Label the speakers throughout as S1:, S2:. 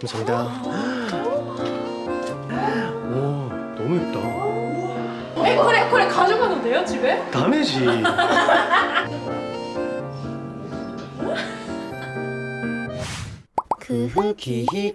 S1: 감사합니다. 와 너무 예쁘다.
S2: 이거 그래 그래 가져가도 돼요 집에?
S1: 다메지. 그
S2: 흑기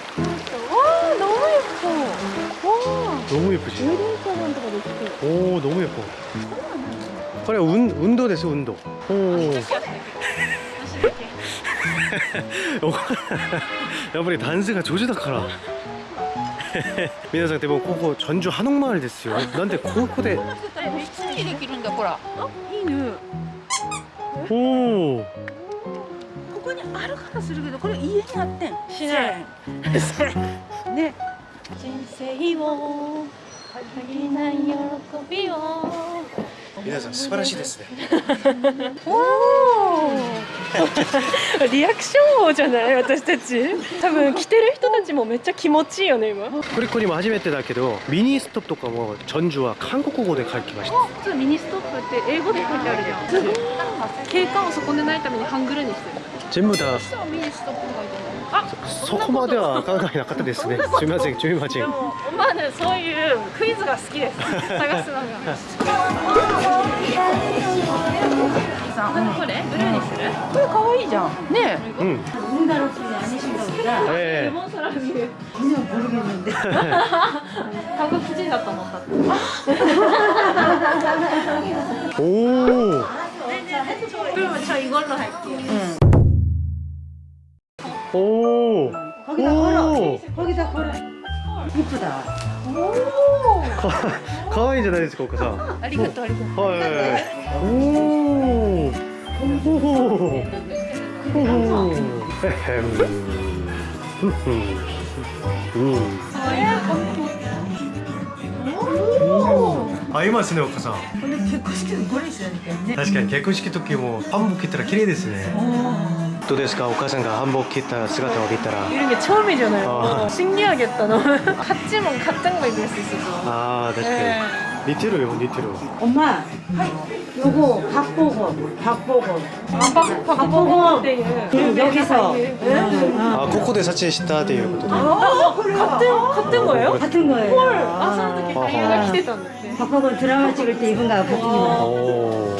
S2: 너무
S1: 예쁘지
S2: 유리사관とかできて
S1: 오 너무 예뻐 그래 운, 운도 됐어 운도 오 여러분이 단스가 조주다카라 皆さんでもここ 전주 한옥마을 됐어요. 난데 고고대
S3: 普通にできるんだほら
S2: いいね
S1: 오
S3: ここにあるからするけどこれ家にあってん
S2: しない
S3: ね
S2: 人生を喜びを。
S1: 皆さん素晴らしいですね。
S2: リアクション王じゃない私たち。多分着てる人たちもめっちゃ気持ちいいよね今。
S1: コリコにも初めてだけどミニストップとかもチョンジは韓国語で書きました。
S2: ミニストップって英語で書いてあるじゃん。景観を損ねないためにハングルにしてる。
S1: 全部だ。
S3: ミニストップ
S1: そこまでは考えなかったですね。すみません、すみません。
S2: でもまあねそういうクイズが好きです探すのがこれブルーにする
S3: これ可愛いじゃんね
S1: うん。
S4: 우리나라식이 아니신가 보다.
S1: え
S2: 레몬 사람이
S4: 전혀 모르겠는데.
S2: 한국 후지だと思った
S1: えおお。
S2: 그러면 저 이걸로 할게요
S1: 오.
S4: 거기다 걸어.
S1: 오.
S4: 거기다 걸어. 이쁘다.
S1: かわいいじゃないですか、お母さん。
S2: ありがとうありがとう
S1: はい。おお。おお。おお。へへん。ふんふん。うん。合いますね、お母さん。
S4: 근데結婚式는これ있어야 되겠네.
S1: 確かに結婚式時も한복着たら綺麗ですね。 どうですか、お母さんが한복着た姿を見たら。
S2: 이런 게 처음이잖아요
S1: 아.
S2: 어, 신기하겠다 너무 같지만 가짱만 입을 수 있어서
S1: ああ、確か
S2: 네.
S1: に。似てるよ、似てる。
S4: 엄마. 요거 박보검. 박보검.
S2: 박- 박보검 때
S4: 응, 여기서. 응, 응.
S1: あ、ここで撮影したということで。
S2: 아, 같은 같은 거예요?
S4: 같은 거예요.
S2: 헐, 아,その時俳優が来てたんだって。
S4: 박보검 드라마 찍을 때 입은 거하고 같은 거.
S1: おお。
S3: え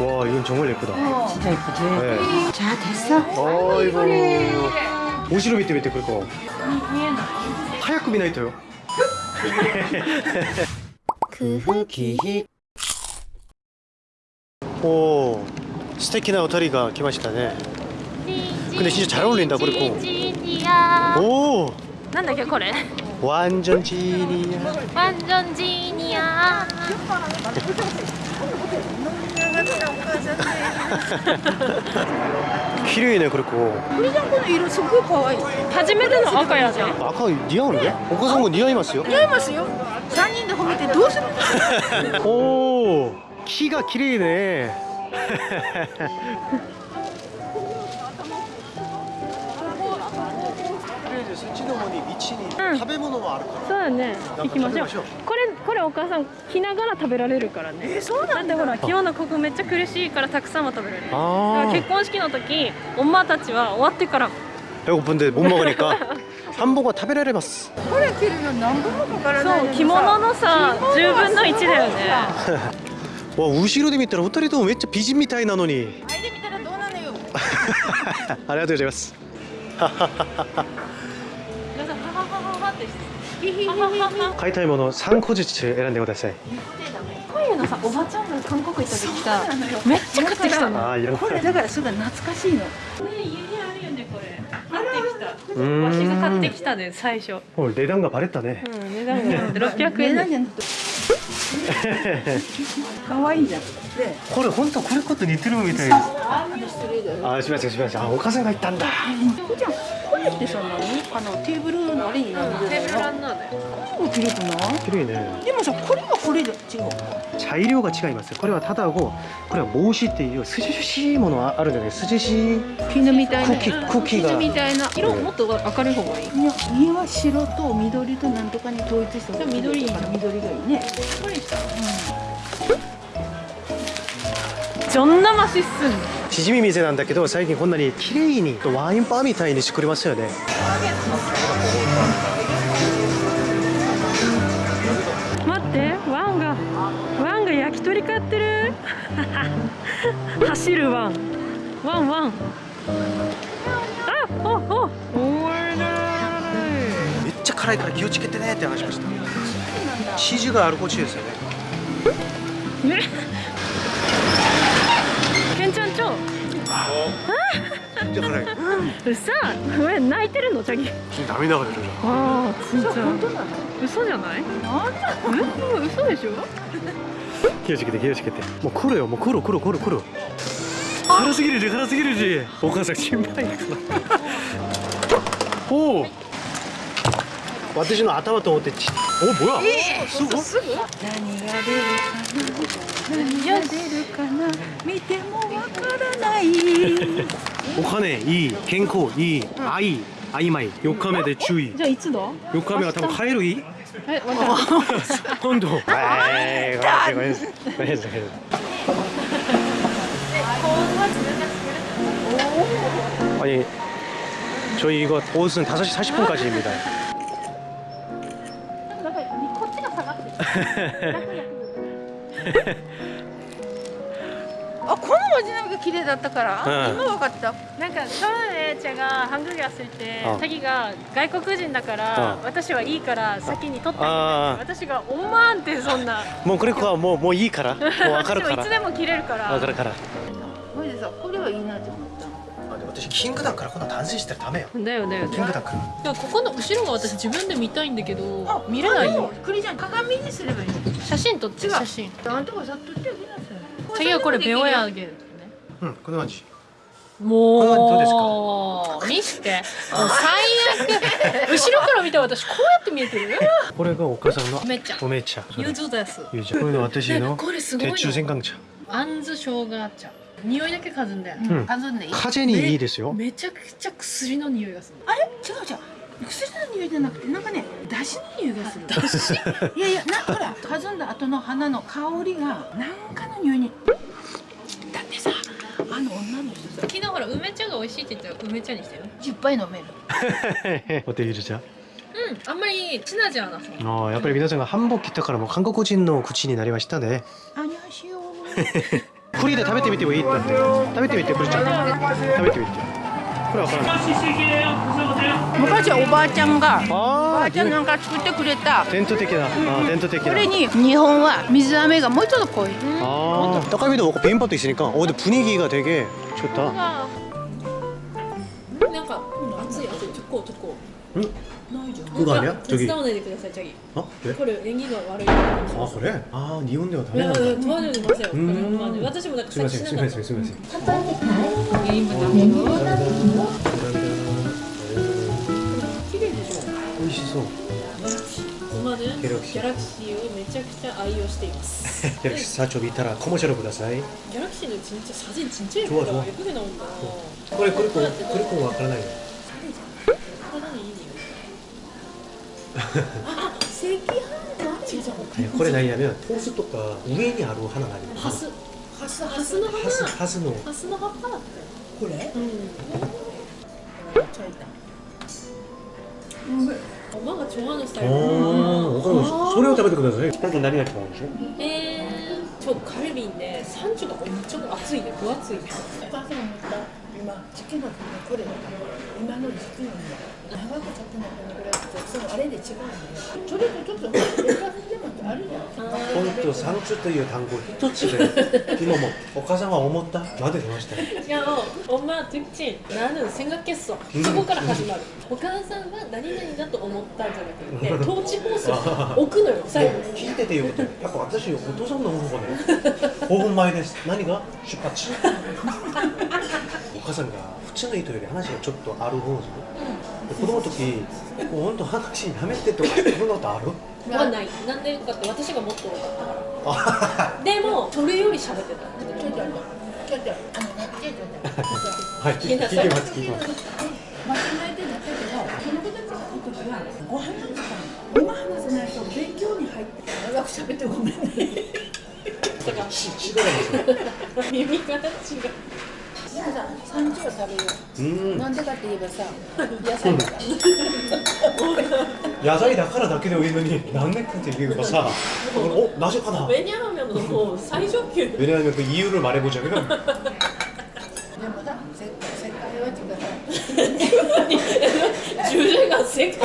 S1: 와, 이건 정말 예쁘다.
S4: 진짜 예쁘지?
S1: 네.
S4: 자 됐어.
S1: 어이구. 오시로 밑에 밑에 그리고 하얗고 미나이터요. 그 기히. 오, 스테키나 오타리가 기마시다네. 근데 진짜 잘 어울린다 그리고. 오,
S2: なんだっけこれ
S1: 완전 지니야.
S2: 완전 지니야.
S1: 필요이네 그렇고.
S3: 우리정부는 이런 친구 거의
S2: 다짐해드는 아까야지
S1: 아까 니아오는데? 오카상고 니아이마스요?
S3: 니아이마스요? 산인데 거기에 도스
S1: 오 키가 기이네. 綺麗ね. 食べ物もあるから。
S2: そうだね行きましょう
S1: 食べましょう
S2: これこれお母さん着ながら食べられるからねえそうだってほら着物ここめっちゃ苦しいからたくさんは食べられるだから
S1: 아,
S2: 結婚式の時엄마たちは終わってから
S1: 배고픈데 못 먹으니까 한복은 食べられます.
S3: これ着るの何分もかからない
S2: そう着物のさ10分の1だよね
S1: 와, 우시로 데見たら 2人ともめっちゃ美人みたいなのに.
S3: 履いてみたらどうなのよ
S1: ありがとうございます. 買いたいもの3個ずつ選んでください。
S2: こういうのさおばちゃんが韓国行った時さめっちゃ買ってきたの。
S3: これだからすごい懐かしいの。
S2: ね家にあるよねこれ。買ってきたわしが買ってきたで最初。
S1: もう値段がバレたね。
S2: うん値段が 600円で
S3: 可愛いじゃんで
S1: これ本当これこと似てるみたいです。
S3: あ失礼だよ。
S1: あーすみませんすみませんあお母さんが言ったんだ
S3: でそのあのテーブルのりになる、テーブルラン
S2: ナーだよ
S3: もう綺麗くない
S1: 綺麗ね
S3: でもさこれはこれで違う。
S1: 茶色が違います。これはただここれは帽子っていう涼しいものはあるじゃない涼しい
S3: 絹みたいな
S1: 茎
S3: 絹みたいな。
S2: 色もっと明るい方が。いい
S3: いや家は白と緑となんとかに統一した
S2: じゃ緑いい
S3: じ緑がいいね。
S2: これしたじんそんなマシっすん
S1: しじみ店なんだけど最近こんなに綺麗にワインバーみたいにしてくれますよね。
S2: 待ってワンがワンが焼き鳥買ってる。走るワン。ワンワン。あおお。お
S1: めっちゃ辛いから気をつけてねって話しました。指示があるこっちですよね。
S2: ねじゃ
S1: ない。うっ
S2: さ、え、泣いてるの、チャギ。
S1: 涙が出るじゃん。
S2: ああ、す
S3: んちゃん。
S2: 嘘じゃない？
S3: なんだ、
S2: 嘘でしょ？う。
S1: 気をつけて、気をつけて、もう来るよ、もう来る、来る、来る、来る。辛すぎるじ、辛すぎるじ、お母さん心配。おお。はい 私の頭と思ってちお뭐야すごい
S3: すぐ何が出るかな何が出るかな見てもわからない
S1: お金いい健康いい愛曖昧4日目で注意
S2: じゃあいつだ
S1: 4日目は多分帰るいい
S2: えわかった
S1: 今度えーごめんなさいごめんなさいごめんなさい 아니 저희 이거 옷은 5시 40분까지입니다
S3: あこの味なんか綺麗だったから、
S1: うん、
S3: 今分かった。
S2: なんかそうねちゃんがハングリ
S1: ア
S2: すいて、タギ、が外国人だから、私はいいから先に取って私がおまんってそんな。
S1: もうこれこはもうもういいから。もう分かるから。
S2: いつでも切れるから。
S1: 分かるから。
S3: さこれはいいなって思った
S1: あでも私キングダムからこんな男性したらダメよ。
S2: だよだよ
S1: キングダムから。
S2: いやここの後ろが私自分で見たいんだけど
S3: あ
S2: 見れない
S3: あでもクリちゃん鏡にすればいい
S2: 写真撮って
S3: 違う。
S2: 写真。
S3: あんたがさ撮ってあげなさい。
S2: 次はこれベオヤあ
S3: る
S2: げるね
S1: うんこの感じ
S2: もう
S1: これはどうですか？
S2: 見して。もう最悪。後ろから見た私こうやって見えてる。
S1: これがお母さんの
S2: おめ茶
S1: おめ茶それ
S2: ゆずです
S1: ゆずこれの私の
S2: これすごいの
S1: 鉄柱戦艦茶
S2: あんず生姜茶匂いだけ嗅ぐんだよ、
S1: うん。
S3: 数んでいい
S1: 風にいいですよ。
S2: めちゃくちゃ薬の匂いがする。
S3: あれ？違う違う。薬の匂いじゃなくてなんかね出汁の匂いがする。出汁？いやいやなほら数んだ後の花の香りがなんかの匂いに。だってさあの女の人さ
S2: 昨日ほら梅茶が美味しいって言ったら梅茶にしたよ
S3: 10杯飲める。
S1: お手ゆず茶
S2: うんあんまりチナじゃなさ
S1: あーやっぱり皆さんが韓国来たからもう韓国人の口になりましたね。
S3: あにゃ しよ
S1: 栗で食べてみてもいいってだって食べてみて栗ちゃん食べてみてこれわからない
S3: 昔はおばあちゃんがお
S1: あ
S3: ばあちゃんなんか作ってくれた
S1: 伝統的なあー伝統的な
S3: これに日本は水飴がもうちょっと濃い
S1: 아, 떡갈비도 먹고 비빔밥도 있으니까 어 근데 분위기가 되게 좋다
S2: なんか熱い熱いトコトコ
S1: 응?
S2: ないじゃん
S1: 그거 아니야?
S2: 手
S1: 저기
S2: 伝わないでくださいチャギ
S1: 어? 왜?
S2: これ縁起が悪い
S1: 아 그래? 아 니혼네가
S2: いや
S1: 다르다
S2: 問わないでくださいよ、
S1: うん
S2: まあね私もなんか
S1: すみま
S2: さ
S1: せん
S2: しなかった
S1: すみませんすみません
S2: 4人分だけど
S1: 감사합니다
S2: 綺麗でしょ
S1: 맛있어
S2: 今ね
S1: ギャラクシー
S2: ギャラクシーをめちゃくちゃ愛用しています
S1: 역시 사초 밑타라 커머셜을 보다사이
S2: ギャラクシーの진짜 사진 진짜 예쁘다
S1: 좋아, 좋아.
S2: 예쁘게 나온다
S1: 그래 그리고 그리고 와카라나요
S2: 사
S1: これ 나이냐면 포스토가 우엔이 하루 하나 아니고
S2: ハスハスハスの花
S1: 하스 하스노
S2: ハスの葉っぱだって
S3: これ
S2: うんおばが좋아하는 스타일
S1: 어 그럼 소래を 食べてください 일단何が一番美味しい
S2: 에, 저 갈비인데 산주가 엄청厚いね分厚いね
S3: お母さんも言った 今時期のこれだから今の時期の長く経ってないこのぐらいってそのあれで違うんだよそれとちょっとレタスでもあるじゃん
S1: 本当山中という単語一つで今もお母さんは思ったまで出ましたよ
S2: 야, 엄마 듣지? 나는 생각했어. 그거から始まる. お母さんは何々だと思ったんじゃなくて、統治コースを置くのよ、最後に。
S1: 聞いててよかったやっぱ私お父さんの方法ね5分前です何が出発お 母さんが普通の人より話がちょっとある方ですで子供の時もう本当話やめてとかそんなことある？
S2: はない。なんでかって私がもっと多かったから。でも、それより喋ってた。
S3: ちょっとちょっとちょっとあのねちょっとちょっと
S1: はい聞いてます。聞いてます。
S3: 間違えてだったけどこの子たちが来る時はご飯の時間今話さないと勉強に入って長く喋ってごめんね
S2: だから、
S1: し違います。よ
S2: 耳が違う。
S3: でもさ三時は食べるよ
S1: うん
S3: なんでかって言えばさ野菜だから
S1: 野菜だからだけでいいのになんでかって言えばさおなぜかな
S2: 왜냐하면 뭐 사이좋게
S1: 왜냐하면 그 이유를 말해보자면
S3: でもさせ世界は違う
S2: 주제가 세가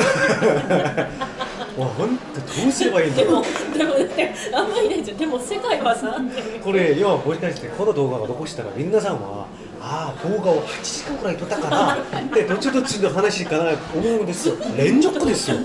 S1: 와本当どうすればいいんだ
S2: 데
S1: ろう
S2: 모でもねあんまりないじゃんでも世界はさ
S1: これ要はもしかしてこの動画を残したら皆さんは ああ動画を8時間くらい撮ったからでどっちどっちの話かなと思うんですよ連続ですよ